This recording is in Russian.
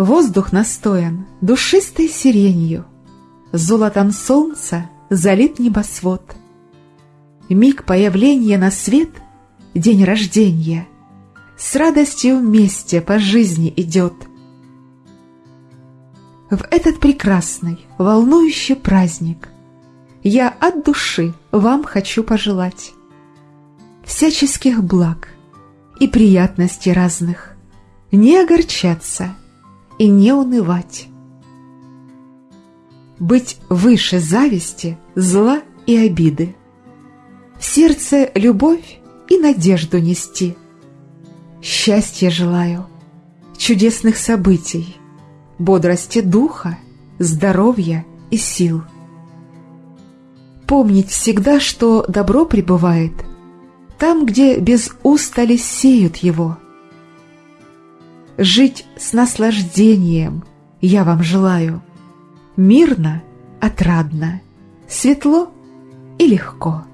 Воздух настоян душистой сиренью, Золотом солнца залит небосвод. Миг появления на свет — день рождения, С радостью вместе по жизни идет. В этот прекрасный, волнующий праздник Я от души вам хочу пожелать Всяческих благ и приятностей разных, Не огорчаться — и не унывать. Быть выше зависти, зла и обиды. В сердце любовь и надежду нести. Счастья желаю, чудесных событий, бодрости духа, здоровья и сил. Помнить всегда, что добро пребывает там, где без устали сеют его – Жить с наслаждением я вам желаю. Мирно, отрадно, светло и легко.